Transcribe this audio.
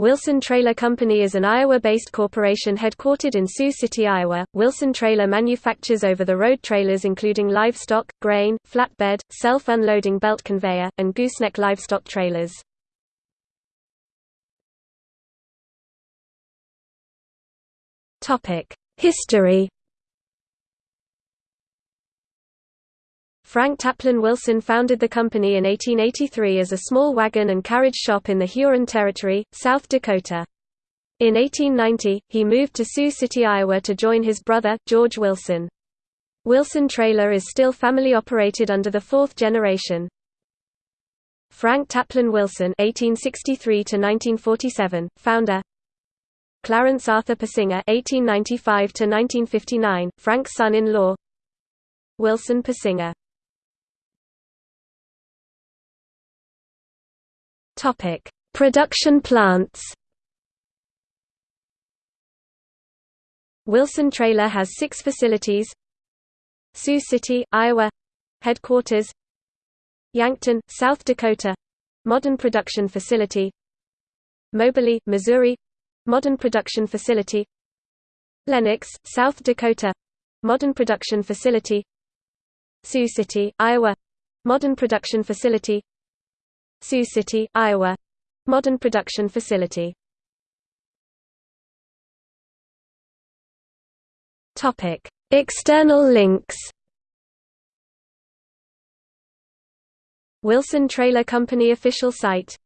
Wilson Trailer Company is an Iowa-based corporation headquartered in Sioux City, Iowa. Wilson Trailer manufactures over-the-road trailers including livestock, grain, flatbed, self-unloading belt conveyor, and gooseneck livestock trailers. Topic: History Frank Taplin Wilson founded the company in 1883 as a small wagon and carriage shop in the Huron Territory, South Dakota. In 1890, he moved to Sioux City, Iowa to join his brother, George Wilson. Wilson Trailer is still family operated under the fourth generation. Frank Taplin Wilson (1863–1947), founder. Clarence Arthur Persinger (1895–1959), Frank's son-in-law. Wilson Persinger Topic: Production plants. Wilson Trailer has six facilities. Sioux City, Iowa headquarters. Yankton, South Dakota modern production facility. Moberly, Missouri modern production facility. Lennox, South Dakota modern production facility. Sioux City, Iowa modern production facility. Sioux City, Iowa modern production facility. External links. Wilson Trailer Company official site